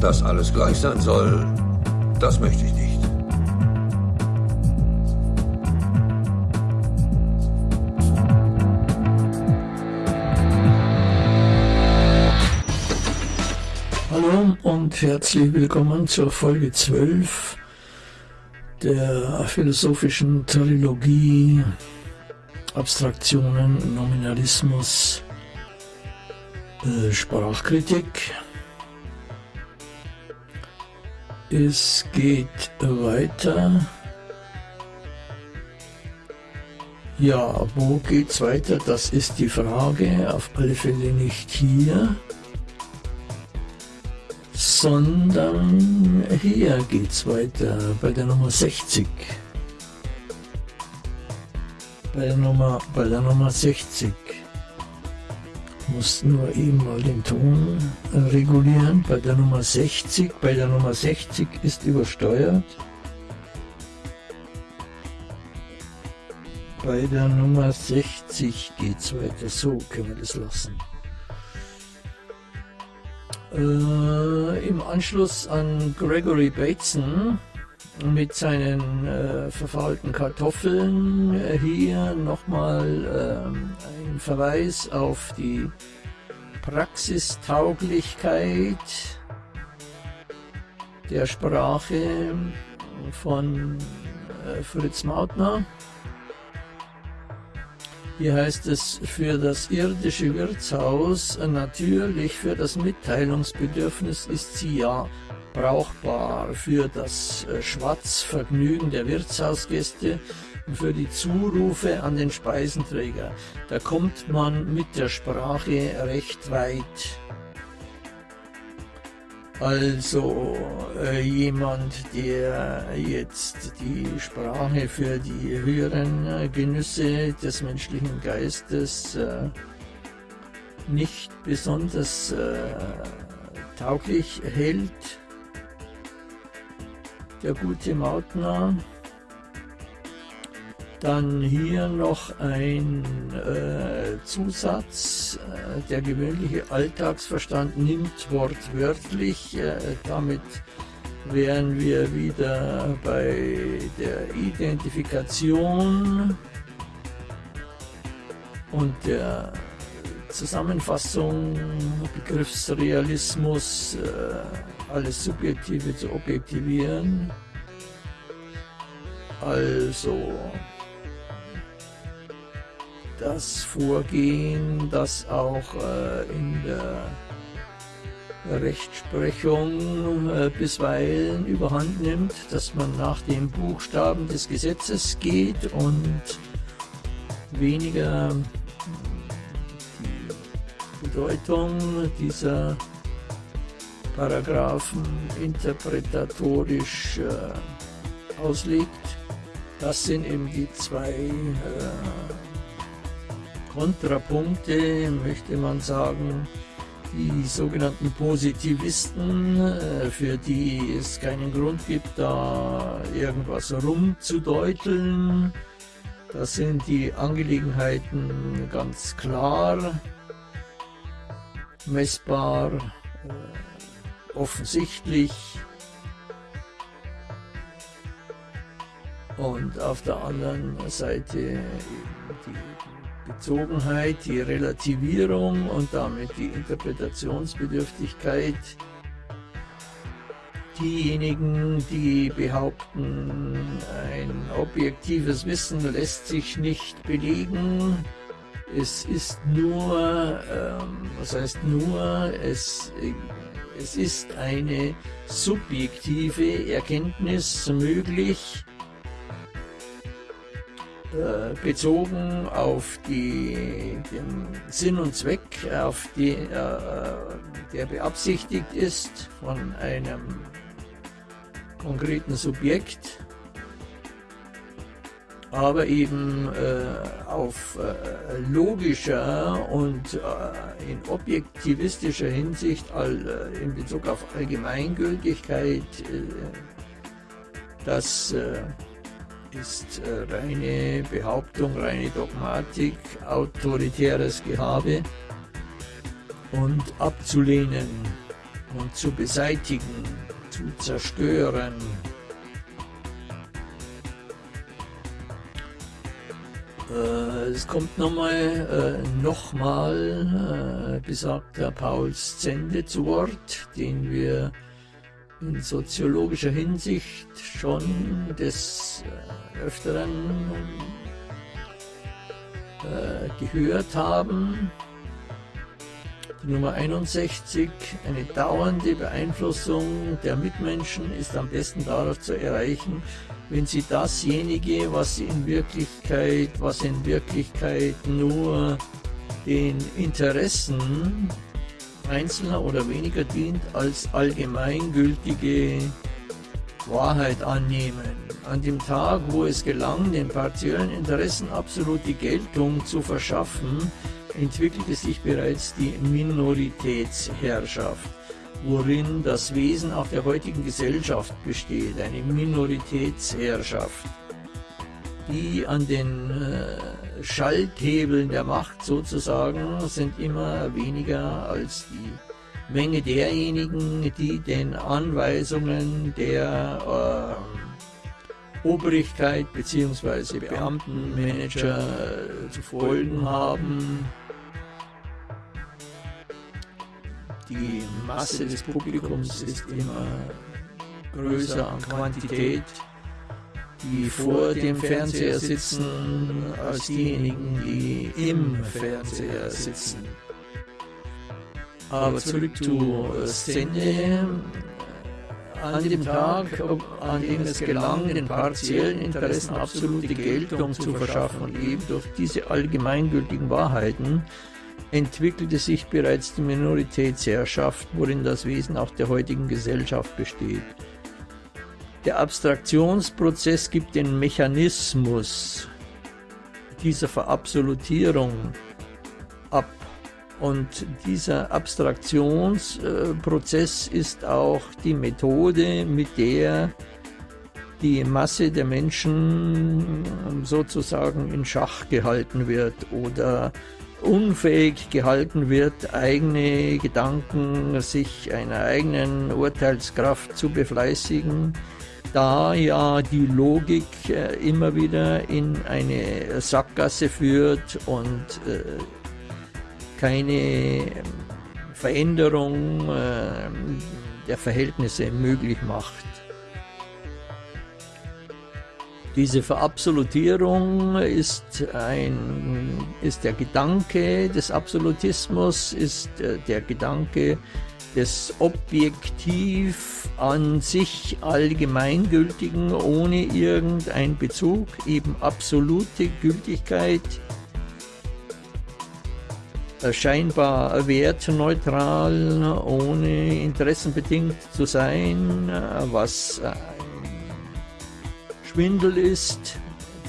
Dass alles gleich sein soll, das möchte ich nicht. Hallo und herzlich willkommen zur Folge 12 der philosophischen Trilogie Abstraktionen, Nominalismus, äh, Sprachkritik. Es geht weiter. Ja, wo geht's weiter? Das ist die Frage. Auf alle Fälle nicht hier, sondern hier geht's weiter bei der Nummer 60. Bei der Nummer, bei der Nummer 60 muss nur eben mal den Ton regulieren. Bei der Nummer 60, bei der Nummer 60 ist übersteuert. Bei der Nummer 60 geht es weiter. So können wir das lassen. Äh, Im Anschluss an Gregory Bateson mit seinen äh, verfaulten Kartoffeln. Äh, hier nochmal ähm, ein Verweis auf die Praxistauglichkeit der Sprache von äh, Fritz Mautner. Hier heißt es, für das irdische Wirtshaus natürlich, für das Mitteilungsbedürfnis ist sie ja brauchbar für das äh, Schwatzvergnügen der Wirtshausgäste und für die Zurufe an den Speisenträger. Da kommt man mit der Sprache recht weit. Also äh, jemand, der jetzt die Sprache für die höheren äh, Genüsse des menschlichen Geistes äh, nicht besonders äh, tauglich hält, der gute Mautner. Dann hier noch ein äh, Zusatz. Äh, der gewöhnliche Alltagsverstand nimmt wortwörtlich. Äh, damit wären wir wieder bei der Identifikation und der Zusammenfassung, Begriffsrealismus, äh, alles Subjektive zu objektivieren. Also das Vorgehen, das auch äh, in der Rechtsprechung äh, bisweilen überhand nimmt, dass man nach den Buchstaben des Gesetzes geht und weniger Bedeutung dieser Paragraphen interpretatorisch äh, auslegt. Das sind eben die zwei äh, Kontrapunkte, möchte man sagen, die sogenannten Positivisten, äh, für die es keinen Grund gibt, da irgendwas rumzudeuteln. Das sind die Angelegenheiten ganz klar messbar, äh, offensichtlich. Und auf der anderen Seite die Bezogenheit, die Relativierung und damit die Interpretationsbedürftigkeit. Diejenigen, die behaupten, ein objektives Wissen lässt sich nicht belegen, es ist nur, ähm, was heißt nur, es, es ist eine subjektive Erkenntnis möglich, äh, bezogen auf die, den Sinn und Zweck, auf die, äh, der beabsichtigt ist von einem konkreten Subjekt aber eben äh, auf äh, logischer und äh, in objektivistischer Hinsicht all, äh, in Bezug auf Allgemeingültigkeit, äh, das äh, ist reine Behauptung, reine Dogmatik, autoritäres Gehabe und abzulehnen. und zu beseitigen, zu zerstören. Äh, es kommt nochmal, äh, nochmal äh, besagter Paul Zende zu Wort, den wir in soziologischer Hinsicht schon des äh, Öfteren äh, gehört haben. Die Nummer 61, eine dauernde Beeinflussung der Mitmenschen ist am besten darauf zu erreichen, wenn sie dasjenige, was in Wirklichkeit, was in Wirklichkeit nur den Interessen Einzelner oder weniger dient, als allgemeingültige Wahrheit annehmen. An dem Tag, wo es gelang, den partiellen Interessen absolute Geltung zu verschaffen, entwickelte sich bereits die Minoritätsherrschaft, worin das Wesen auch der heutigen Gesellschaft besteht, eine Minoritätsherrschaft, die an den äh, Schalthebeln der Macht sozusagen sind immer weniger als die Menge derjenigen, die den Anweisungen der äh, Obrigkeit bzw. Beamtenmanager äh, zu folgen haben. Die Masse des Publikums ist immer größer an Quantität, die vor dem Fernseher sitzen, als diejenigen, die im Fernseher sitzen. Aber zurück zu Szene. An dem Tag, an dem es gelang, den partiellen Interessen absolute Geltung zu verschaffen und eben durch diese allgemeingültigen Wahrheiten, entwickelte sich bereits die Minoritätsherrschaft, worin das Wesen auch der heutigen Gesellschaft besteht. Der Abstraktionsprozess gibt den Mechanismus dieser Verabsolutierung ab. Und dieser Abstraktionsprozess ist auch die Methode, mit der die Masse der Menschen sozusagen in Schach gehalten wird oder unfähig gehalten wird, eigene Gedanken, sich einer eigenen Urteilskraft zu befleißigen, da ja die Logik äh, immer wieder in eine Sackgasse führt und äh, keine ähm, Veränderung äh, der Verhältnisse möglich macht. Diese Verabsolutierung ist, ein, ist der Gedanke des Absolutismus, ist äh, der Gedanke des objektiv an sich allgemeingültigen, ohne irgendeinen Bezug, eben absolute Gültigkeit, äh, scheinbar wertneutral, ohne interessenbedingt zu sein, äh, was Schwindel ist.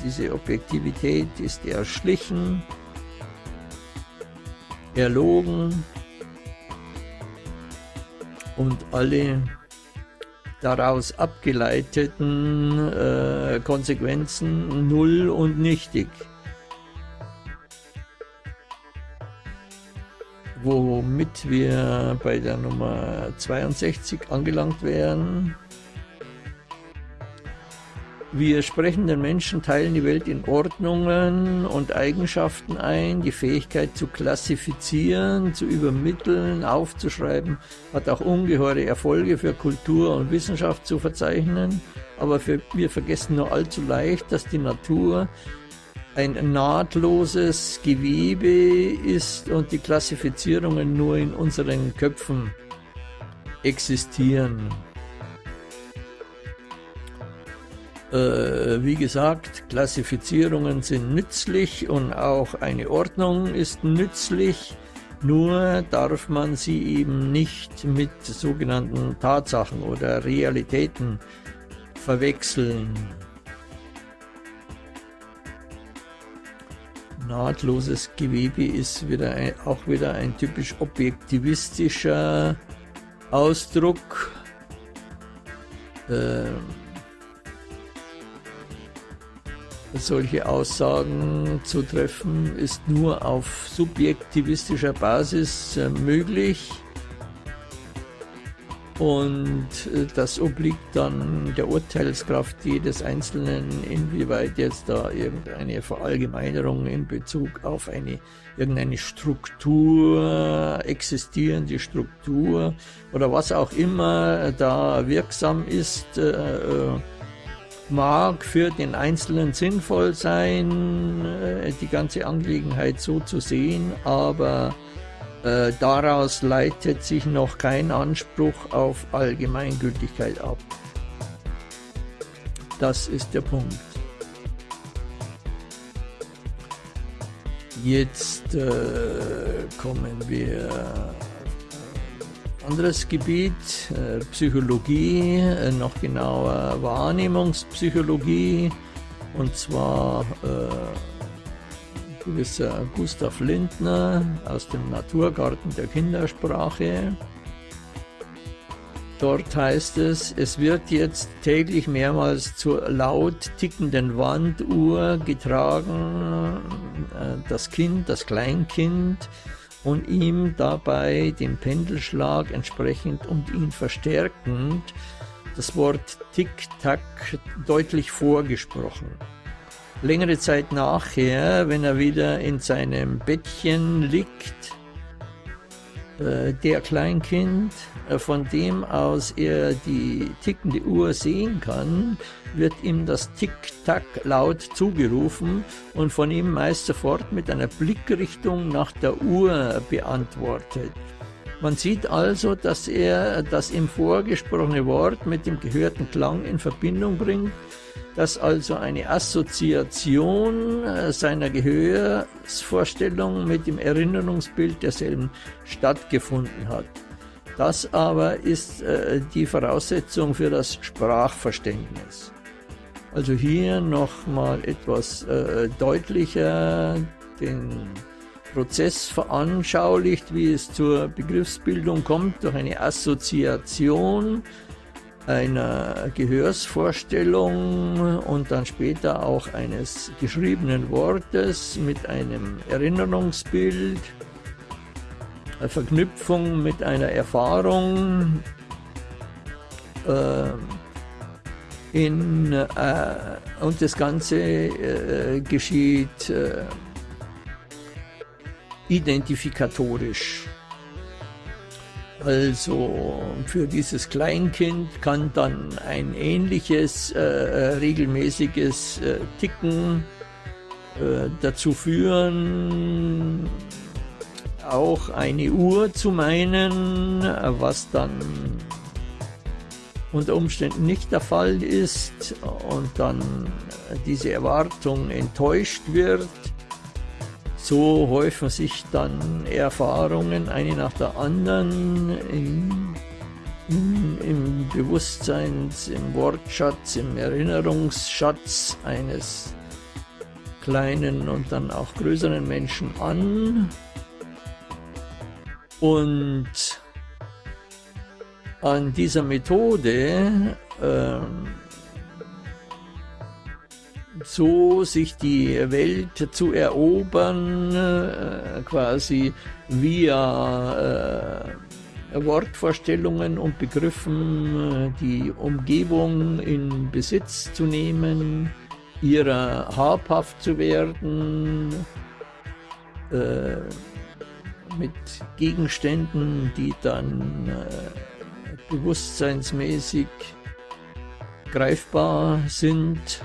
Diese Objektivität ist erschlichen, erlogen und alle daraus abgeleiteten äh, Konsequenzen null und nichtig. Womit wir bei der Nummer 62 angelangt wären. Wir sprechenden Menschen teilen die Welt in Ordnungen und Eigenschaften ein. Die Fähigkeit zu klassifizieren, zu übermitteln, aufzuschreiben, hat auch ungeheure Erfolge für Kultur und Wissenschaft zu verzeichnen. Aber für, wir vergessen nur allzu leicht, dass die Natur ein nahtloses Gewebe ist und die Klassifizierungen nur in unseren Köpfen existieren. Äh, wie gesagt, Klassifizierungen sind nützlich und auch eine Ordnung ist nützlich, nur darf man sie eben nicht mit sogenannten Tatsachen oder Realitäten verwechseln. Nahtloses Gewebe ist wieder ein, auch wieder ein typisch objektivistischer Ausdruck. Ähm, solche Aussagen zu treffen, ist nur auf subjektivistischer Basis äh, möglich. und äh, das obliegt dann der Urteilskraft jedes Einzelnen, inwieweit jetzt da irgendeine Verallgemeinerung in Bezug auf eine irgendeine Struktur, existierende Struktur oder was auch immer da wirksam ist, äh, äh mag für den Einzelnen sinnvoll sein, äh, die ganze Angelegenheit so zu sehen, aber äh, daraus leitet sich noch kein Anspruch auf Allgemeingültigkeit ab. Das ist der Punkt. Jetzt äh, kommen wir anderes Gebiet, äh, Psychologie, äh, noch genauer Wahrnehmungspsychologie und zwar äh, gewisser Gustav Lindner aus dem Naturgarten der Kindersprache. Dort heißt es, es wird jetzt täglich mehrmals zur laut tickenden Wanduhr getragen, äh, das Kind, das Kleinkind, und ihm dabei den Pendelschlag entsprechend und ihn verstärkend das Wort Tick-Tack deutlich vorgesprochen. Längere Zeit nachher, wenn er wieder in seinem Bettchen liegt, der Kleinkind, äh, von dem aus er die tickende Uhr sehen kann, wird ihm das Tick-Tack laut zugerufen und von ihm meist sofort mit einer Blickrichtung nach der Uhr beantwortet. Man sieht also, dass er das ihm vorgesprochene Wort mit dem gehörten Klang in Verbindung bringt dass also eine Assoziation äh, seiner Gehörsvorstellung mit dem Erinnerungsbild derselben stattgefunden hat. Das aber ist äh, die Voraussetzung für das Sprachverständnis. Also hier nochmal etwas äh, deutlicher den Prozess veranschaulicht, wie es zur Begriffsbildung kommt, durch eine Assoziation einer Gehörsvorstellung und dann später auch eines geschriebenen Wortes mit einem Erinnerungsbild, eine Verknüpfung mit einer Erfahrung äh, in, äh, und das Ganze äh, geschieht äh, identifikatorisch. Also für dieses Kleinkind kann dann ein ähnliches äh, äh, regelmäßiges äh, Ticken äh, dazu führen, auch eine Uhr zu meinen, was dann unter Umständen nicht der Fall ist und dann diese Erwartung enttäuscht wird so häufen sich dann Erfahrungen eine nach der anderen im, im, im Bewusstseins, im Wortschatz, im Erinnerungsschatz eines kleinen und dann auch größeren Menschen an. Und an dieser Methode ähm, so sich die Welt zu erobern, äh, quasi via äh, Wortvorstellungen und Begriffen äh, die Umgebung in Besitz zu nehmen, ihrer habhaft zu werden, äh, mit Gegenständen, die dann äh, bewusstseinsmäßig greifbar sind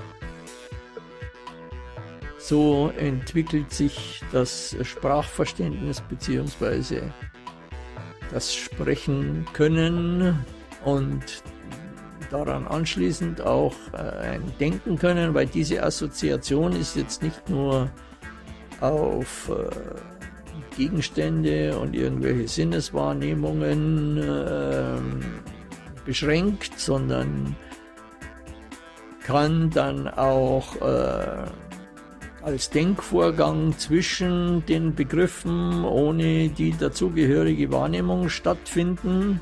so entwickelt sich das Sprachverständnis bzw. das Sprechen können und daran anschließend auch äh, ein Denken können, weil diese Assoziation ist jetzt nicht nur auf äh, Gegenstände und irgendwelche Sinneswahrnehmungen äh, beschränkt, sondern kann dann auch äh, als Denkvorgang zwischen den Begriffen ohne die dazugehörige Wahrnehmung stattfinden,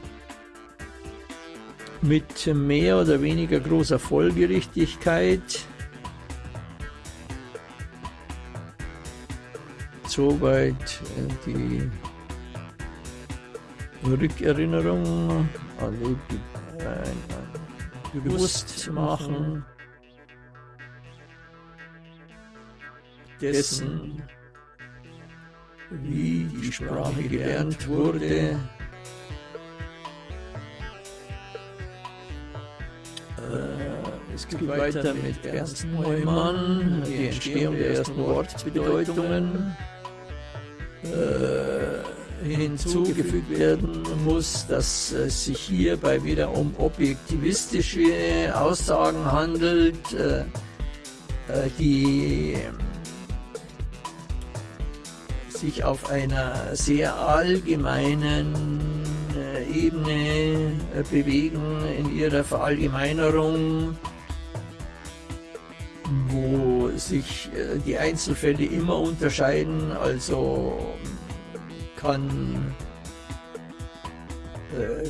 mit mehr oder weniger großer Folgerichtigkeit. Soweit äh, die Rückerinnerung, alle bewusst machen dessen, wie die Sprache gelernt wurde, Es geht weiter mit Ernst Neumann, die Entstehung der ersten Wortbedeutungen. Äh, hinzugefügt werden muss, dass es sich hierbei wieder um objektivistische Aussagen handelt, äh, äh die sich auf einer sehr allgemeinen äh, Ebene äh, bewegen in ihrer Verallgemeinerung wo sich äh, die Einzelfälle immer unterscheiden, also kann,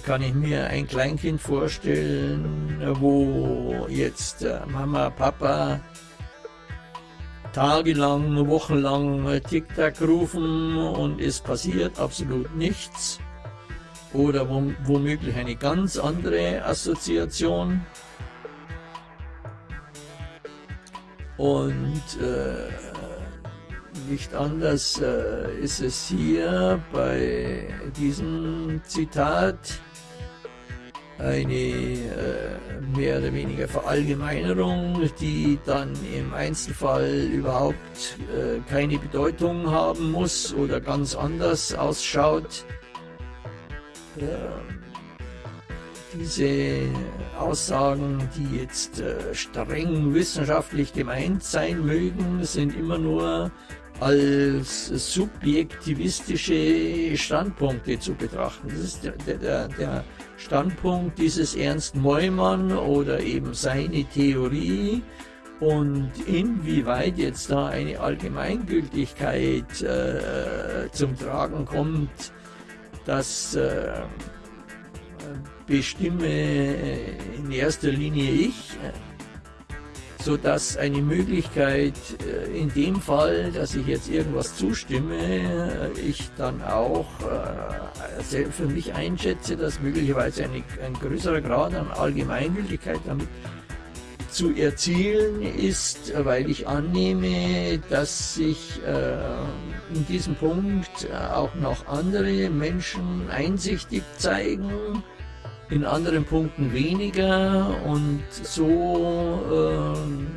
kann ich mir ein Kleinkind vorstellen, wo jetzt Mama, Papa tagelang, wochenlang Tic-Tac rufen und es passiert absolut nichts. Oder womöglich eine ganz andere Assoziation. Und äh, nicht anders äh, ist es hier bei diesem Zitat eine äh, mehr oder weniger Verallgemeinerung, die dann im Einzelfall überhaupt äh, keine Bedeutung haben muss oder ganz anders ausschaut. Ähm, diese Aussagen, die jetzt äh, streng wissenschaftlich gemeint sein mögen, sind immer nur als subjektivistische Standpunkte zu betrachten. Das ist der, der, der Standpunkt dieses Ernst Neumann oder eben seine Theorie und inwieweit jetzt da eine Allgemeingültigkeit äh, zum Tragen kommt, dass äh, bestimme in erster Linie ich, so dass eine Möglichkeit äh, in dem Fall, dass ich jetzt irgendwas zustimme, äh, ich dann auch äh, für mich einschätze, dass möglicherweise eine, ein größerer Grad an Allgemeingültigkeit damit zu erzielen ist, weil ich annehme, dass sich in diesem Punkt auch noch andere Menschen einsichtig zeigen, in anderen Punkten weniger und so äh,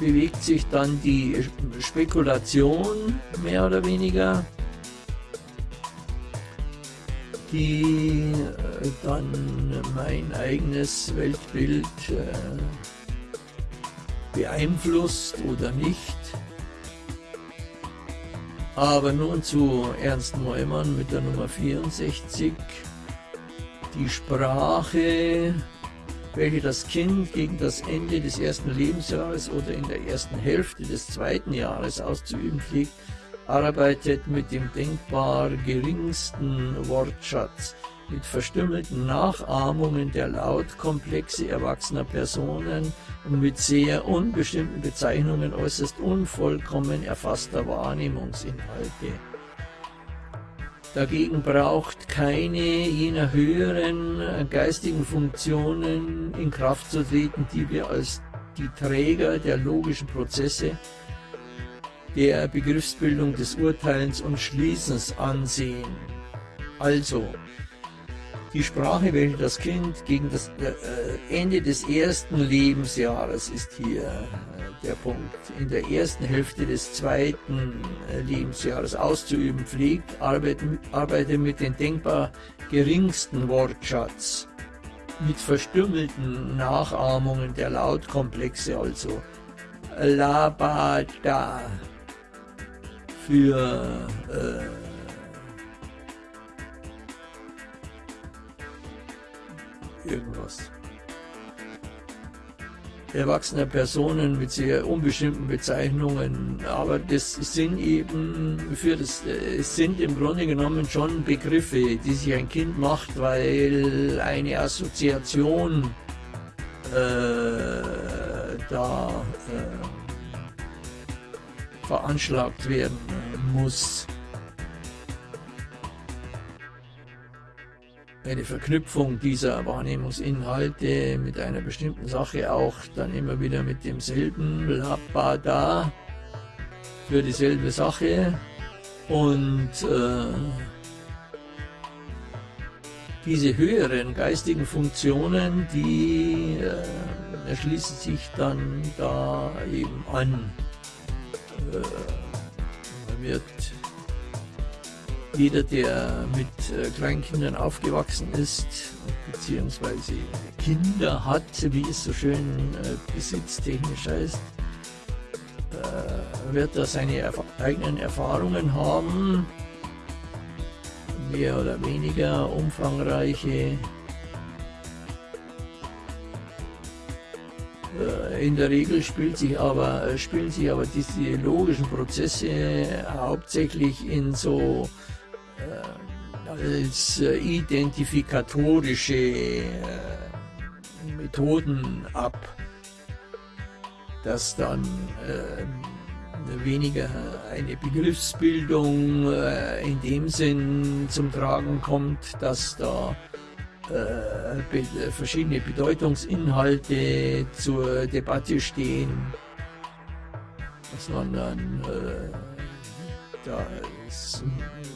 bewegt sich dann die Spekulation mehr oder weniger, die äh, dann mein eigenes Weltbild äh, beeinflusst oder nicht. Aber nun zu Ernst Neumann mit der Nummer 64. Die Sprache, welche das Kind gegen das Ende des ersten Lebensjahres oder in der ersten Hälfte des zweiten Jahres auszuüben pflegt, arbeitet mit dem denkbar geringsten Wortschatz mit verstümmelten Nachahmungen der Lautkomplexe erwachsener Personen und mit sehr unbestimmten Bezeichnungen äußerst unvollkommen erfasster Wahrnehmungsinhalte. Dagegen braucht keine jener höheren geistigen Funktionen in Kraft zu treten, die wir als die Träger der logischen Prozesse der Begriffsbildung des Urteilens und Schließens ansehen. Also, die Sprache, welche das Kind gegen das äh, Ende des ersten Lebensjahres ist hier äh, der Punkt, in der ersten Hälfte des zweiten äh, Lebensjahres auszuüben pflegt, arbeitet, arbeitet mit den denkbar geringsten Wortschatz, mit verstümmelten Nachahmungen der Lautkomplexe, also Labada für äh, irgendwas. Erwachsene Personen mit sehr unbestimmten Bezeichnungen, aber das sind eben für das, es sind im Grunde genommen schon Begriffe, die sich ein Kind macht, weil eine Assoziation äh, da äh, veranschlagt werden muss. Eine Verknüpfung dieser Wahrnehmungsinhalte mit einer bestimmten Sache auch dann immer wieder mit demselben Labada für dieselbe Sache und äh, diese höheren geistigen Funktionen, die äh, erschließen sich dann da eben an. Äh, man wird jeder, der mit äh, Kleinkindern aufgewachsen ist, beziehungsweise Kinder hat, wie es so schön äh, besitztechnisch heißt, äh, wird da seine erf eigenen Erfahrungen haben, mehr oder weniger umfangreiche. In der Regel spielt sich aber, spielen sich aber diese logischen Prozesse hauptsächlich in so als äh, identifikatorische Methoden ab, dass dann weniger eine Begriffsbildung äh, in dem Sinn zum Tragen kommt, dass da äh, verschiedene Bedeutungsinhalte zur Debatte stehen, sondern äh, da ist, man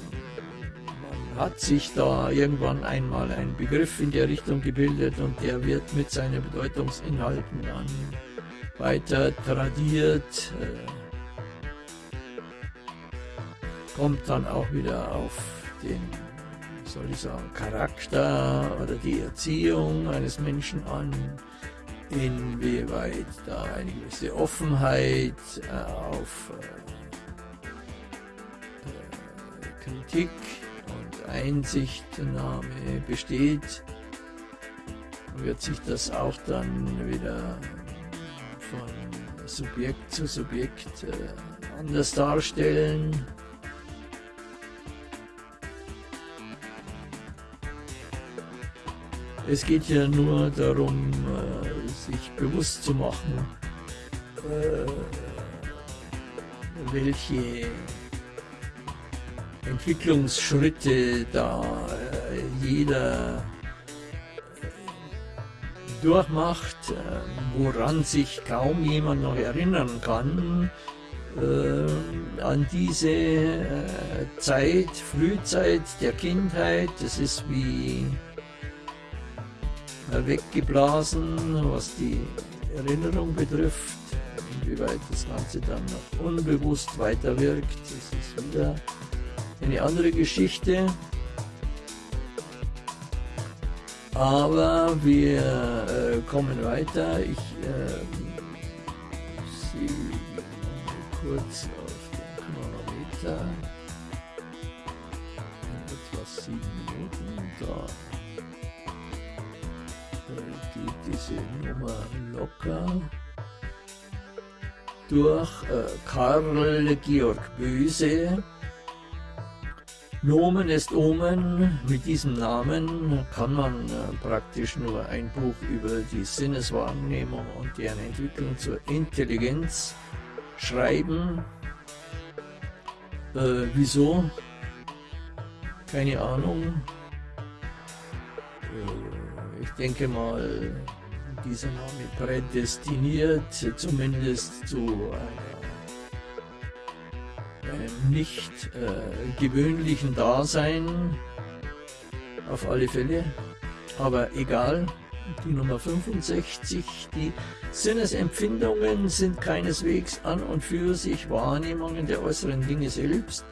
hat sich da irgendwann einmal ein Begriff in der Richtung gebildet und der wird mit seinen Bedeutungsinhalten dann weiter tradiert. Äh, kommt dann auch wieder auf den, soll ich sagen, Charakter oder die Erziehung eines Menschen an, inwieweit da eine gewisse Offenheit äh, auf äh, Kritik Einsichtnahme besteht, wird sich das auch dann wieder von Subjekt zu Subjekt äh, anders darstellen. Es geht ja nur darum, äh, sich bewusst zu machen, äh, welche Entwicklungsschritte da äh, jeder durchmacht, woran sich kaum jemand noch erinnern kann, an diese Zeit, Frühzeit der Kindheit. Das ist wie weggeblasen, was die Erinnerung betrifft. Inwieweit das Ganze dann noch unbewusst weiterwirkt, das ist wieder eine andere Geschichte. Aber wir äh, kommen weiter. Ich äh, sehe kurz auf den Chronometer. Etwas sieben Minuten. Da diese Nummer locker durch äh, Karl Georg Böse. Nomen ist Omen. Mit diesem Namen kann man äh, praktisch nur ein Buch über die Sinneswahrnehmung und deren Entwicklung zur Intelligenz schreiben. Äh, wieso? Keine Ahnung. Äh, ich denke mal, dieser Name prädestiniert, zumindest zu einem nicht äh, gewöhnlichen Dasein, auf alle Fälle, aber egal, die Nummer 65, die Sinnesempfindungen sind keineswegs an und für sich Wahrnehmungen der äußeren Dinge selbst,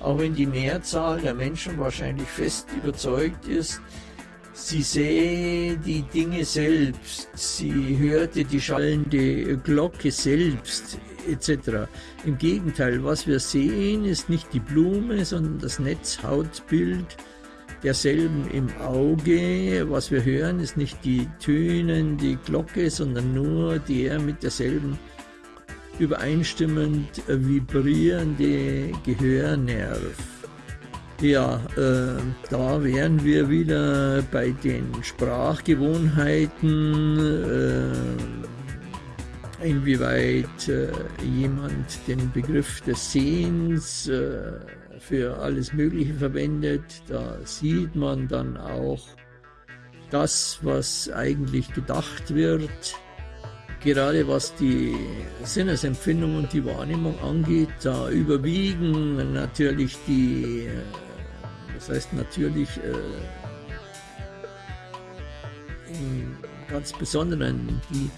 auch wenn die Mehrzahl der Menschen wahrscheinlich fest überzeugt ist, Sie sähe die Dinge selbst, sie hörte die schallende Glocke selbst, etc. Im Gegenteil, was wir sehen, ist nicht die Blume, sondern das Netzhautbild derselben im Auge. Was wir hören, ist nicht die tönende Glocke, sondern nur der mit derselben übereinstimmend vibrierende Gehörnerv. Ja, äh, da wären wir wieder bei den Sprachgewohnheiten, äh, inwieweit äh, jemand den Begriff des Sehens äh, für alles Mögliche verwendet. Da sieht man dann auch das, was eigentlich gedacht wird, gerade was die Sinnesempfindung und die Wahrnehmung angeht, da überwiegen natürlich die, das heißt natürlich äh, im ganz Besonderen die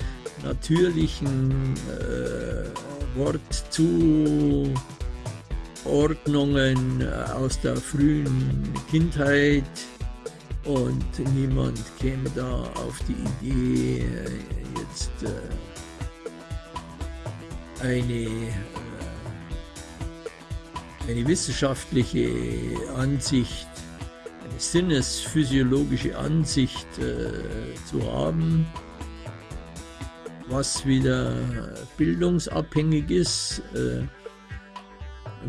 natürlichen äh, Wortzuordnungen aus der frühen Kindheit, und niemand käme da auf die Idee, jetzt äh, eine, äh, eine wissenschaftliche Ansicht, eine sinnesphysiologische Ansicht äh, zu haben, was wieder bildungsabhängig ist,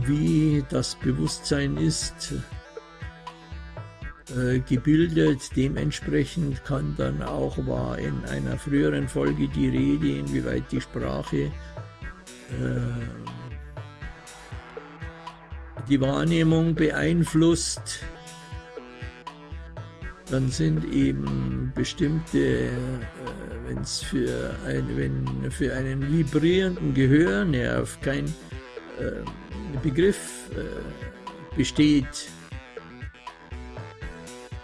wie das Bewusstsein ist, äh, gebildet. Dementsprechend kann dann auch, war in einer früheren Folge die Rede, inwieweit die Sprache äh, die Wahrnehmung beeinflusst. Dann sind eben bestimmte, äh, wenn es für, ein, wenn für einen vibrierenden Gehörnerv kein äh, Begriff äh, besteht,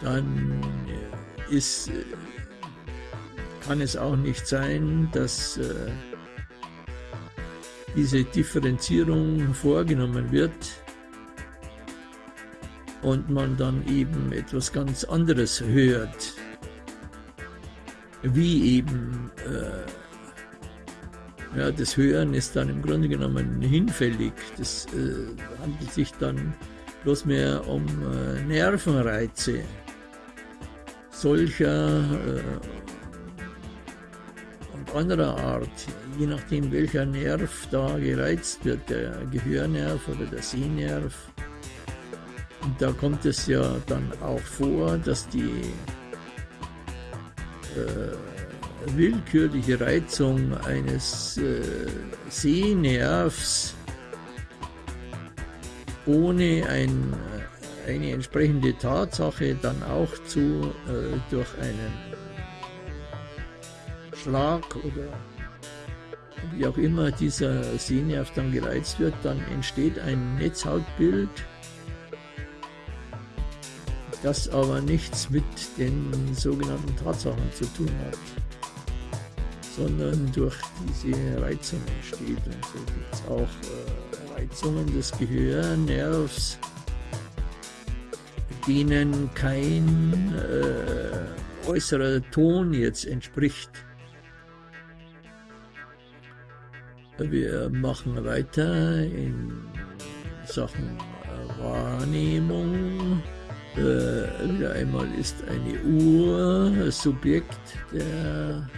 dann äh, ist, äh, kann es auch nicht sein, dass äh, diese Differenzierung vorgenommen wird und man dann eben etwas ganz anderes hört, wie eben äh, ja, das Hören ist dann im Grunde genommen hinfällig. Das äh, handelt sich dann bloß mehr um äh, Nervenreize solcher äh, und anderer Art, je nachdem welcher Nerv da gereizt wird, der Gehörnerv oder der Sehnerv. Da kommt es ja dann auch vor, dass die äh, willkürliche Reizung eines äh, Sehnervs ohne ein eine entsprechende Tatsache dann auch zu äh, durch einen Schlag oder wie auch immer dieser Sehnerv dann gereizt wird, dann entsteht ein Netzhautbild, das aber nichts mit den sogenannten Tatsachen zu tun hat, sondern durch diese Reizung entsteht. Und so gibt es auch äh, Reizungen des Gehörnervs, denen kein äh, äußerer Ton jetzt entspricht. Wir machen weiter in Sachen Wahrnehmung. Äh, wieder einmal ist eine Uhr Subjekt der,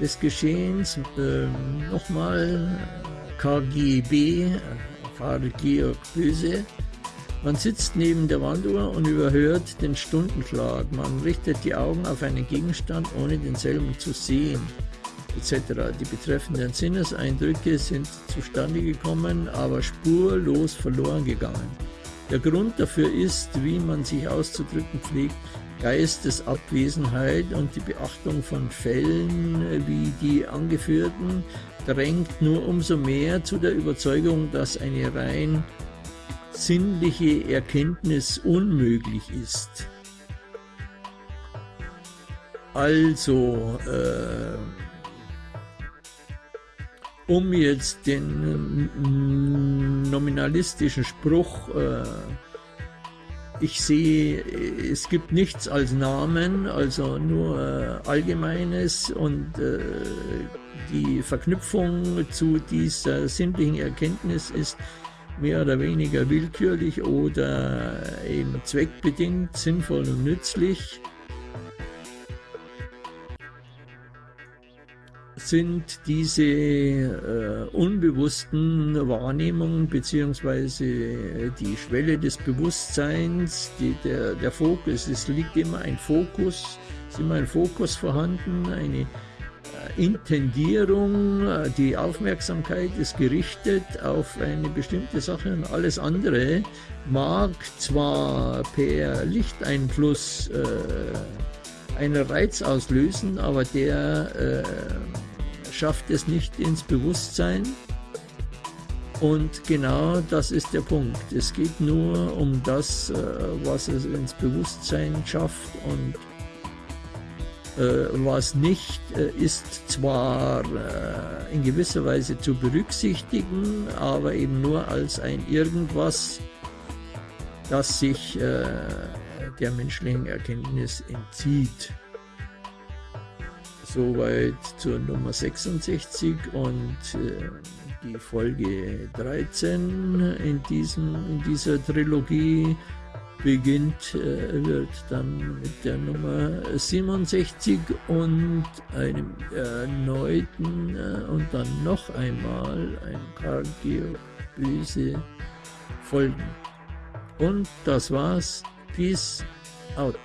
des Geschehens. Ähm, Nochmal KGB, Karl Georg Böse. Man sitzt neben der Wanduhr und überhört den Stundenschlag. Man richtet die Augen auf einen Gegenstand, ohne denselben zu sehen, etc. Die betreffenden Sinneseindrücke sind zustande gekommen, aber spurlos verloren gegangen. Der Grund dafür ist, wie man sich auszudrücken pflegt, Geistesabwesenheit und die Beachtung von Fällen wie die angeführten drängt nur umso mehr zu der Überzeugung, dass eine rein sinnliche Erkenntnis unmöglich ist. Also, äh, um jetzt den nominalistischen Spruch, äh, ich sehe, es gibt nichts als Namen, also nur äh, Allgemeines und äh, die Verknüpfung zu dieser sinnlichen Erkenntnis ist mehr oder weniger willkürlich oder eben zweckbedingt sinnvoll und nützlich, sind diese äh, unbewussten Wahrnehmungen bzw. die Schwelle des Bewusstseins, die, der, der Fokus, es liegt immer ein Fokus, ist immer ein Fokus vorhanden, eine Intendierung, äh, die Aufmerksamkeit ist gerichtet auf eine bestimmte Sache und alles andere mag zwar per Lichteinfluss äh, einen Reiz auslösen, aber der äh, schafft es nicht ins Bewusstsein. Und genau das ist der Punkt. Es geht nur um das, äh, was es ins Bewusstsein schafft und äh, was nicht, äh, ist zwar äh, in gewisser Weise zu berücksichtigen, aber eben nur als ein Irgendwas, das sich der menschlichen Erkenntnis entzieht. Soweit zur Nummer 66 und die Folge 13 in, diesem, in dieser Trilogie beginnt, äh, wird dann mit der Nummer 67 und einem erneuten äh, und dann noch einmal ein paar böse Folgen. Und das war's. Peace out.